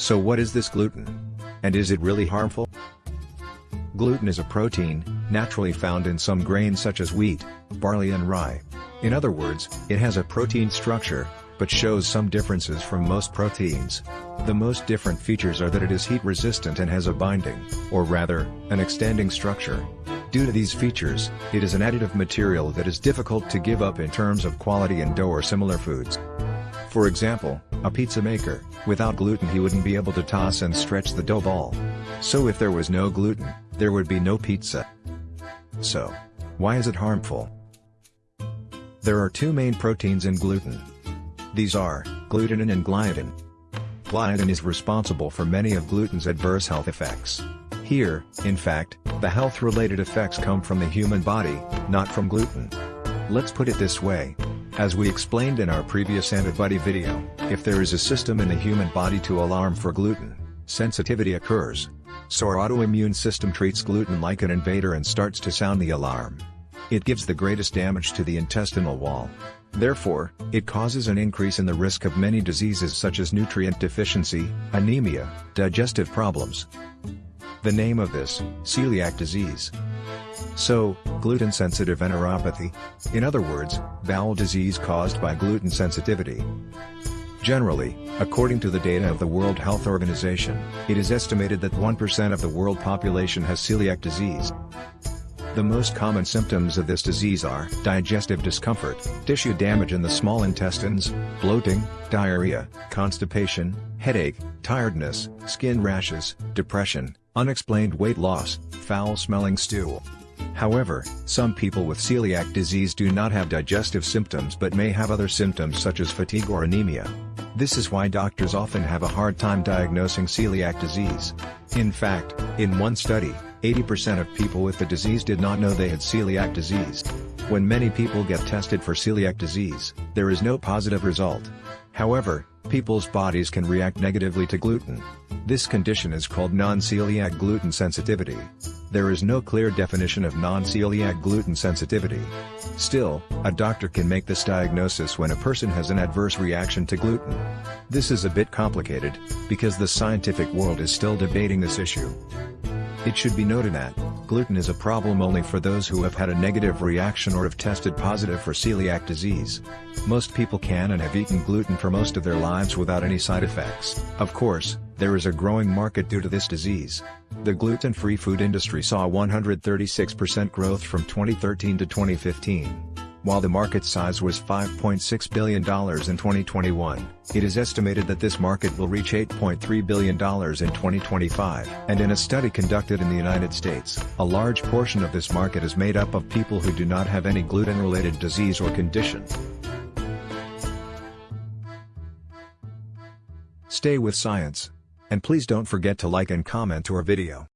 So what is this gluten? And is it really harmful? Gluten is a protein, naturally found in some grains such as wheat, barley and rye. In other words, it has a protein structure, but shows some differences from most proteins. The most different features are that it is heat resistant and has a binding, or rather, an extending structure. Due to these features, it is an additive material that is difficult to give up in terms of quality in dough or similar foods. For example, a pizza maker, without gluten he wouldn't be able to toss and stretch the dough ball. So if there was no gluten, there would be no pizza. So, why is it harmful? There are two main proteins in gluten. These are, glutenin and gliadin. Gliadin is responsible for many of gluten's adverse health effects. Here, in fact, the health-related effects come from the human body, not from gluten. Let's put it this way. As we explained in our previous antibody video, if there is a system in the human body to alarm for gluten, sensitivity occurs. So our autoimmune system treats gluten like an invader and starts to sound the alarm. It gives the greatest damage to the intestinal wall. Therefore, it causes an increase in the risk of many diseases such as nutrient deficiency, anemia, digestive problems. The name of this, celiac disease. So, gluten-sensitive enteropathy. In other words, bowel disease caused by gluten sensitivity. Generally, according to the data of the World Health Organization, it is estimated that 1% of the world population has celiac disease. The most common symptoms of this disease are digestive discomfort, tissue damage in the small intestines, bloating, diarrhea, constipation, headache, tiredness, skin rashes, depression, unexplained weight loss, foul-smelling stool. However, some people with celiac disease do not have digestive symptoms but may have other symptoms such as fatigue or anemia. This is why doctors often have a hard time diagnosing celiac disease. In fact, in one study, 80% of people with the disease did not know they had celiac disease. When many people get tested for celiac disease, there is no positive result. However, people's bodies can react negatively to gluten. This condition is called non-celiac gluten sensitivity. There is no clear definition of non-celiac gluten sensitivity. Still, a doctor can make this diagnosis when a person has an adverse reaction to gluten. This is a bit complicated, because the scientific world is still debating this issue. It should be noted that, gluten is a problem only for those who have had a negative reaction or have tested positive for celiac disease. Most people can and have eaten gluten for most of their lives without any side effects. Of course, there is a growing market due to this disease. The gluten-free food industry saw 136% growth from 2013 to 2015. While the market size was $5.6 billion in 2021, it is estimated that this market will reach $8.3 billion in 2025. And in a study conducted in the United States, a large portion of this market is made up of people who do not have any gluten-related disease or condition. Stay with science. And please don't forget to like and comment our video.